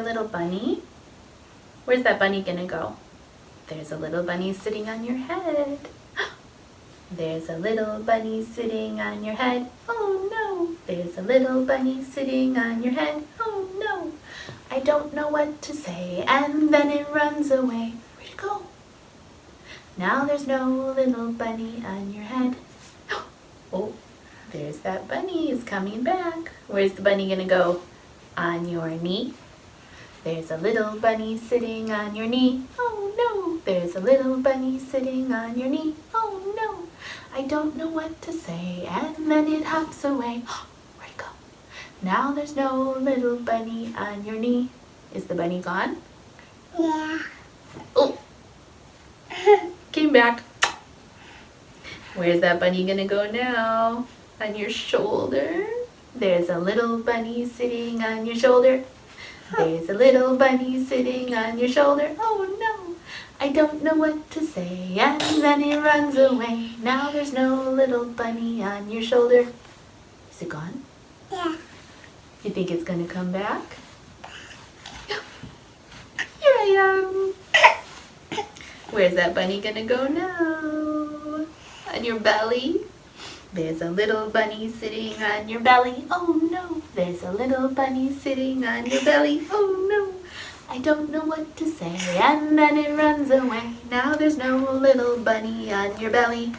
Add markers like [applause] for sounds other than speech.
Little bunny. Where's that bunny gonna go? There's a little bunny sitting on your head. [gasps] There's a little bunny sitting on your head. Oh no! There's a little bunny sitting on your head. Oh no! I don't know what to say. And then it runs away. Where'd it go? Now there's no little bunny on your head. [gasps] Oh, there's that bunny. It's coming back. Where's the bunny gonna go? On your knee. There's a little bunny sitting on your knee. Oh no! There's a little bunny sitting on your knee. Oh no! I don't know what to say. And then it hops away. [gasps] Where'd it go? Now there's no little bunny on your knee. Is the bunny gone? Yeah. Oh! Came back. Where's that bunny gonna go now? On your shoulder? There's a little bunny sitting on your shoulder. There's a little bunny sitting on your shoulder. Oh no, I don't know what to say. And then it runs away. Now there's no little bunny on your shoulder. Is it gone? Yeah. You think it's gonna come back? Here I am. Where's that bunny gonna go now? On your belly? There's a little bunny sitting on your belly. Oh no, there's a little bunny sitting on your belly. Oh no, I don't know what to say. And then it runs away. Now there's no little bunny on your belly.